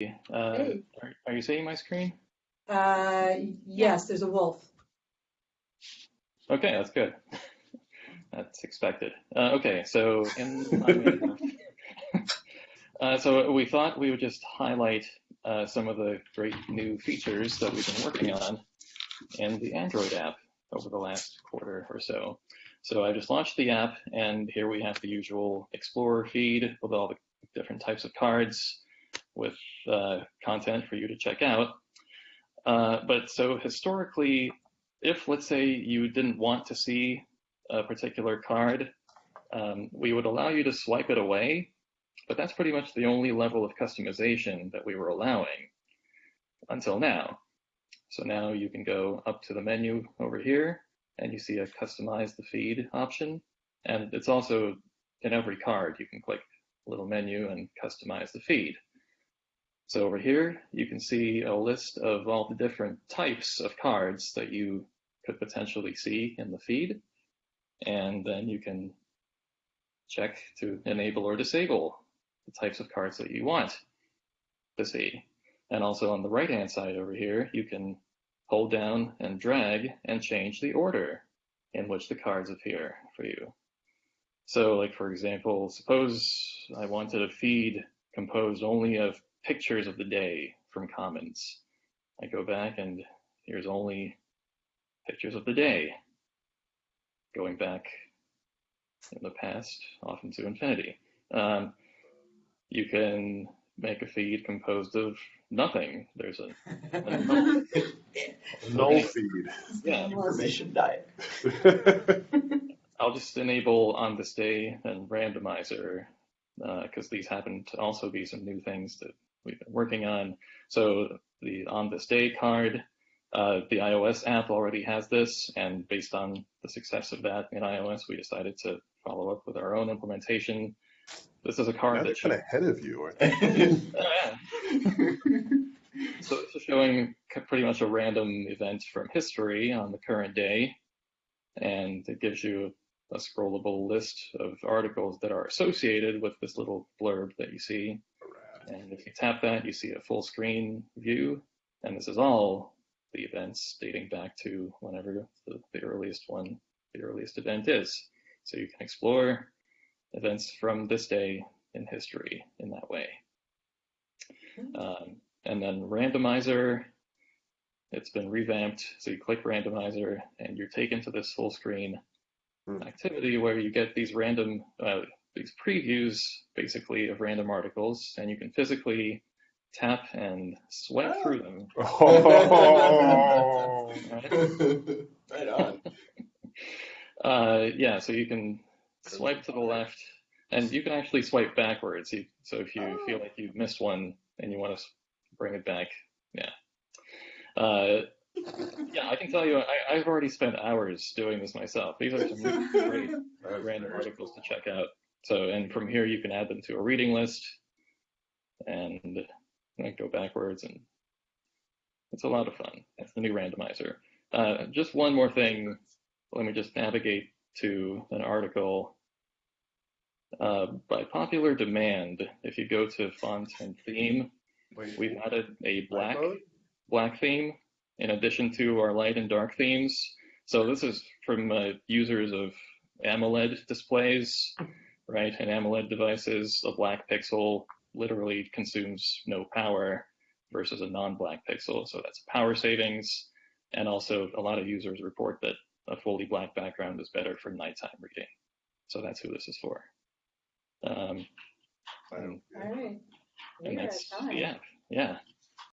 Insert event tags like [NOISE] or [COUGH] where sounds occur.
Uh, Hey. are, are you seeing my screen? Uh, yes, there's a wolf. Okay, that's good. [LAUGHS] That's expected. Uh, okay, so in [LAUGHS] [LAUGHS] uh, so we thought we would just highlight uh, some of the great new features that we've been working on in the Android app over the last quarter or so. So I just launched the app, and here we have the usual Explorer feed with all the different types of cards with uh, content for you to check out. Uh, but so historically, if let's say you didn't want to see a particular card, um, we would allow you to swipe it away, but that's pretty much the only level of customization that we were allowing until now. So now you can go up to the menu over here and you see a customize the feed option. And it's also in every card, you can click a little menu and customize the feed. So over here, you can see a list of all the different types of cards that you could potentially see in the feed. And then you can check to enable or disable the types of cards that you want to see. And also on the right-hand side over here, you can hold down and drag and change the order in which the cards appear for you. So like, for example, suppose I wanted a feed composed only of pictures of the day from Commons. I go back and here's only pictures of the day, going back in the past, often to infinity. Um, you can make a feed composed of nothing. There's a, a [LAUGHS] null, Null feed. yeah. Information diet. [LAUGHS] I'll just enable on this day and randomizer because uh, these happen to also be some new things that we've been working on. So the on this day card, uh, the iOS app already has this, and based on the success of that in iOS, we decided to follow up with our own implementation. This is a card Now that kind of ahead of you. aren't [LAUGHS] they? Yeah. [LAUGHS] So is showing pretty much a random event from history on the current day, and it gives you a scrollable list of articles that are associated with this little blurb that you see. And if you tap that, you see a full screen view, and this is all the events dating back to whenever the, the earliest one, the earliest event is. So you can explore events from this day in history in that way. Um, and then randomizer, it's been revamped. So you click randomizer and you're taken to this full screen Hmm. activity where you get these random, uh, these previews basically of random articles and you can physically tap and swipe Oh. through them. Oh. Right? [LAUGHS] [LAUGHS] right on. Uh, yeah, so you can swipe to the left and you can actually swipe backwards. So if you feel like you've missed one and you want to bring it back, yeah. Uh, yeah, I can tell you, I, I've already spent hours doing this myself. These are some really [LAUGHS] great uh, random articles to check out. So, and from here you can add them to a reading list and go backwards, and it's a lot of fun. That's the new randomizer. Uh, just one more thing. Let me just navigate to an article. Uh, by popular demand, if you go to font and theme, Wait, we've added a black black theme in addition to our light and dark themes. So this is from uh, users of AMOLED displays, right? And AMOLED devices, a black pixel literally consumes no power versus a non-black pixel. So that's power savings. And also a lot of users report that a fully black background is better for nighttime reading. So that's who this is for. Um, All right. and that's, yeah, yeah.